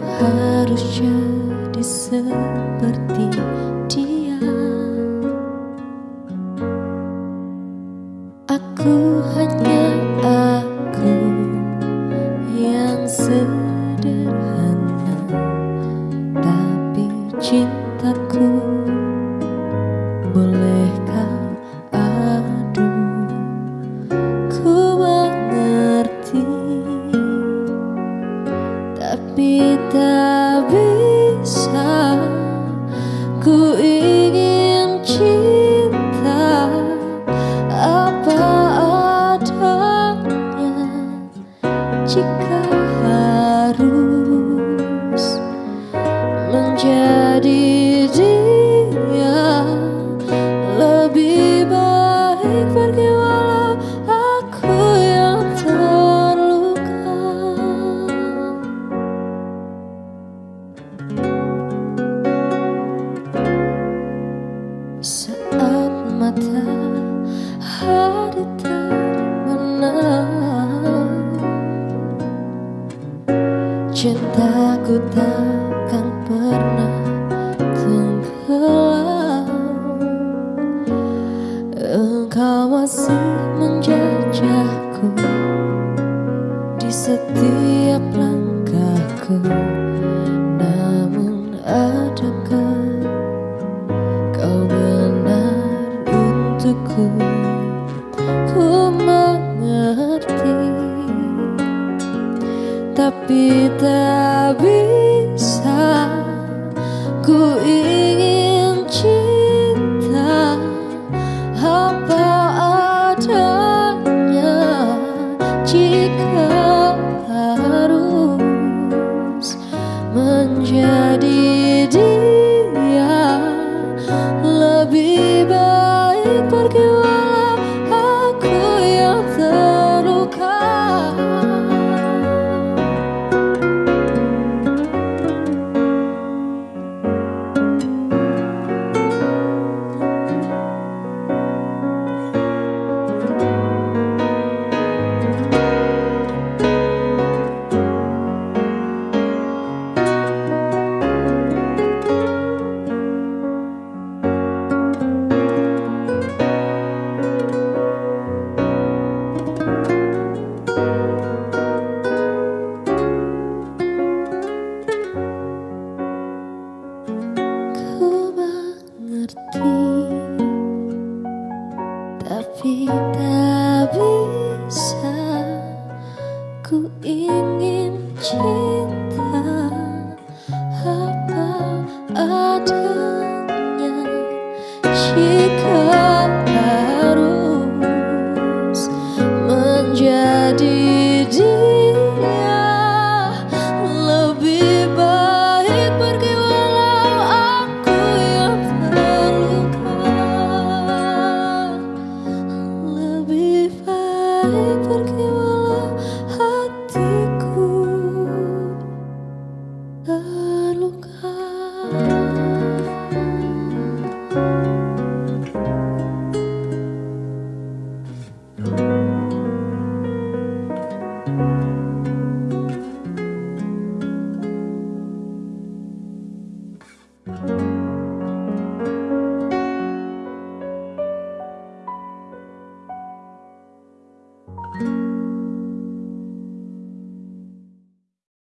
harus jadi seperti dia. Aku dia Lebih baik pergi walau aku yang terluka. Cintaku takkan pernah masih menjajahku Di setiap langkahku. Namun adakah kau benar untukku? Ku mengerti Tapi tak bisa Tapi tak bisa Ku ingin cinta